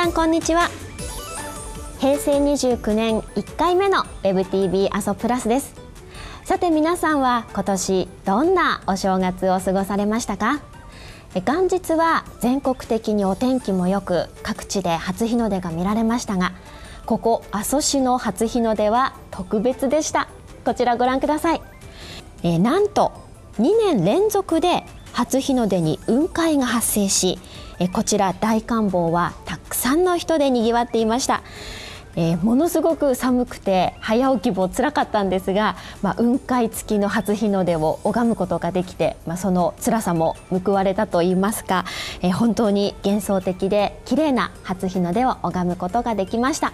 さんこんにちは。平成29年1回目の WebTV 阿蘇プラスです。さて皆さんは今年どんなお正月を過ごされましたか？元日は全国的にお天気も良く各地で初日の出が見られましたがここ阿蘇市の初日の出は特別でした。こちらご覧ください。えなんと2年連続で初日の出に雲海が発生しえこちら大観峰はたくさんの人でにぎわっていました。えー、ものすごく寒くて早起きもつらかったんですが、まあ、雲海付きの初日の出を拝むことができて、まあ、その辛さも報われたといいますか、えー、本当に幻想的で綺麗な初日の出を拝むことができました。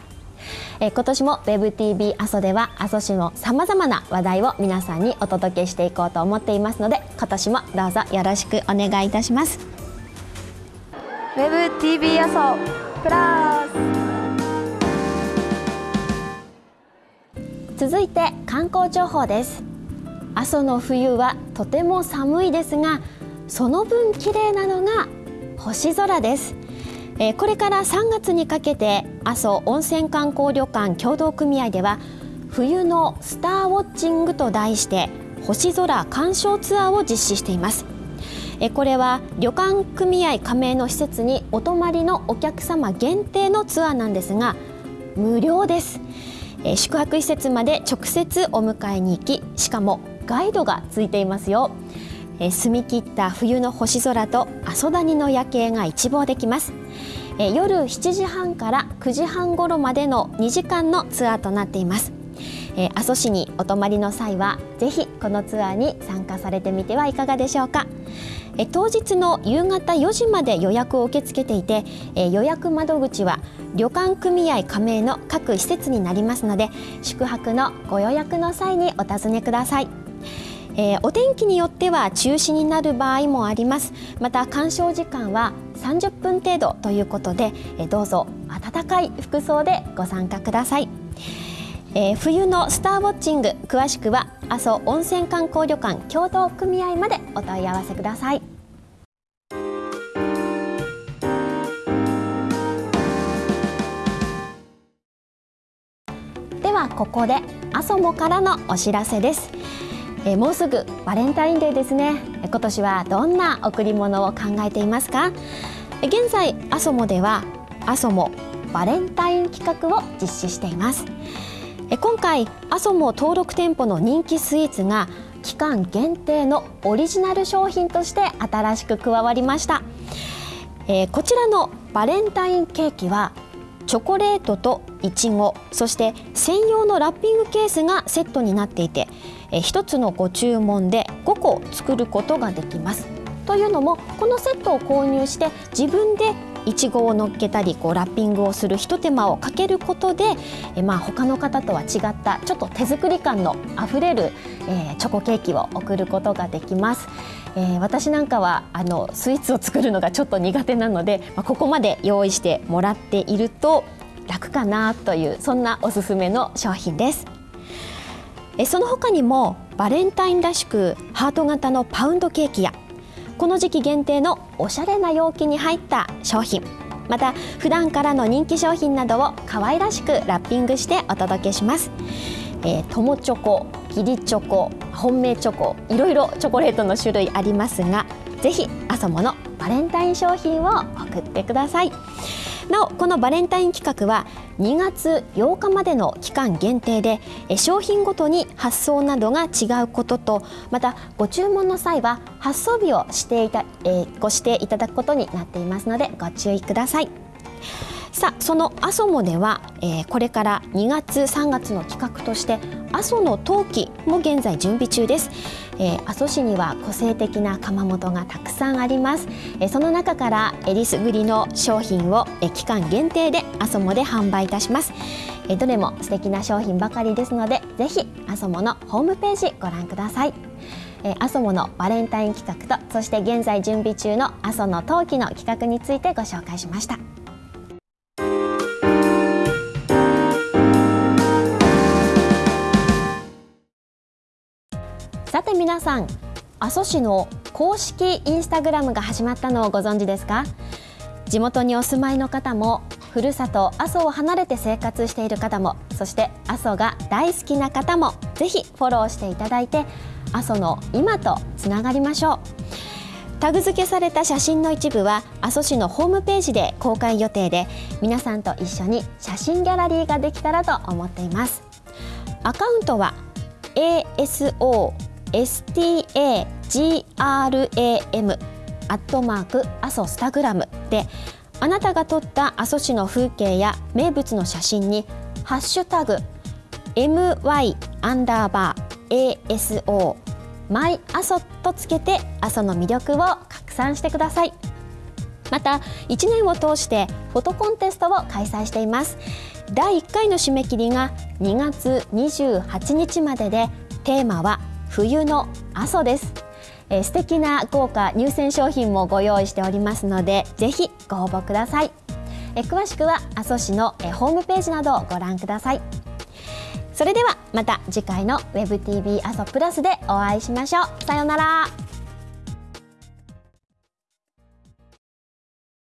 え、今年も WebTV 阿蘇では阿蘇市のさまざまな話題を皆さんにお届けしていこうと思っていますので今年もどうぞよろしくお願いいたします。ウェブ TV 阿蘇プラス。続いて観光情報です。阿蘇の冬はとても寒いですがその分綺麗なのが星空です。えこれから3月にかけて阿蘇温泉観光旅館協同組合では冬のスターウォッチングと題して星空鑑賞ツアーを実施しています。えこれは旅館組合加盟の施設にお泊まりのお客様限定のツアーなんですが無料です。え宿泊施設まで直接お迎えに行きしかもガイドがついていますよ。え澄み切った冬の星空と阿蘇谷の夜景が一望できます。え夜7時半から9時半頃までの2時間のツアーとなっています。え阿蘇市にお泊まりの際はぜひこのツアーに参加されてみてはいかがでしょうかえ当日の夕方4時まで予約を受け付けていてえ予約窓口は旅館組合加盟の各施設になりますので宿泊のご予約の際にお尋ねください。えー、お天気によっては中止になる場合もありますまた鑑賞時間は30分程度ということで、えー、どうぞ暖かい服装でご参加ください。えー、冬のスターウォッチング詳しくは阿蘇温泉観光旅館協同組合までお問い合わせください。ではここで阿蘇もからのお知らせです。えー、もうすぐバレンタインデーですね。今年はどんな贈り物を考えていますか？現在阿蘇もでは阿蘇もバレンタイン企画を実施しています。今回阿蘇も登録店舗の人気スイーツが期間限定のオリジナル商品として新しく加わりました、えー、こちらのバレンタインケーキはチョコレートといちごそして専用のラッピングケースがセットになっていて、え、1つのご注文で5個作ることができます。というのもこのセットを購入して自分でいちごを乗っけたりこうラッピングをするひと手間をかけることでえまあ他の方とは違ったちょっと手作り感のあふれる、えー、チョコケーキを送ることができます。えー、私なんかはあのスイーツを作るのがちょっと苦手なので、まあ、ここまで用意してもらっていると楽かなというそんなおすすめの商品です。えその他にもバレンタインらしくハート型のパウンドケーキやこの時期限定のおしゃれな容器に入った商品。また普段からの人気商品などを可愛らしくラッピングしてお届けします、えー、友チョコ義理チョコ本命チョコいろいろチョコレートの種類ありますがぜひアソモのバレンタイン商品を送ってください。なおこのバレンタイン企画は2月8日までの期間限定で商品ごとに発送などが違うこととまたご注文の際は発送日をしていた、えー、ご指定いただくことになっていますのでご注意ください。さあその阿蘇もでは、えー、これから2月3月の企画として阿蘇の陶器も現在準備中です、えー、阿蘇市には個性的な窯元がたくさんあります、えー、その中からえりすぐりの商品を、えー、期間限定で阿蘇もで販売いたします、えー、どれも素敵な商品ばかりですのでぜひ阿蘇ものホームページご覧ください。えー、阿蘇ものバレンタイン企画とそして現在準備中の阿蘇の陶器の企画についてご紹介しました。さて皆さん阿蘇市の公式インスタグラムが始まったのをご存知ですか？地元にお住まいの方もふるさと阿蘇を離れて生活している方もそして阿蘇が大好きな方もぜひフォローしていただいて阿蘇の今とつながりましょう。タグ付けされた写真の一部は阿蘇市のホームページで公開予定で皆さんと一緒に写真ギャラリーができたらと思っています。アカウントは ASO stagram アットマーク阿蘇スタグラムであなたが撮った阿蘇市の風景や名物の写真にハッシュタグ MY アンダーバー ASO マイ阿蘇とつけて阿蘇の魅力を拡散してください。また1年を通してフォトコンテストを開催しています。第1回の締め切りが2月28日まででテーマは冬の阿蘇です。えー、素敵な豪華入選商品もご用意しておりますのでぜひご応募ください、えー、詳しくは阿蘇市の、えー、ホームページなどをご覧ください。それではまた次回の WebTV 阿蘇プラスでお会いしましょう。さようなら。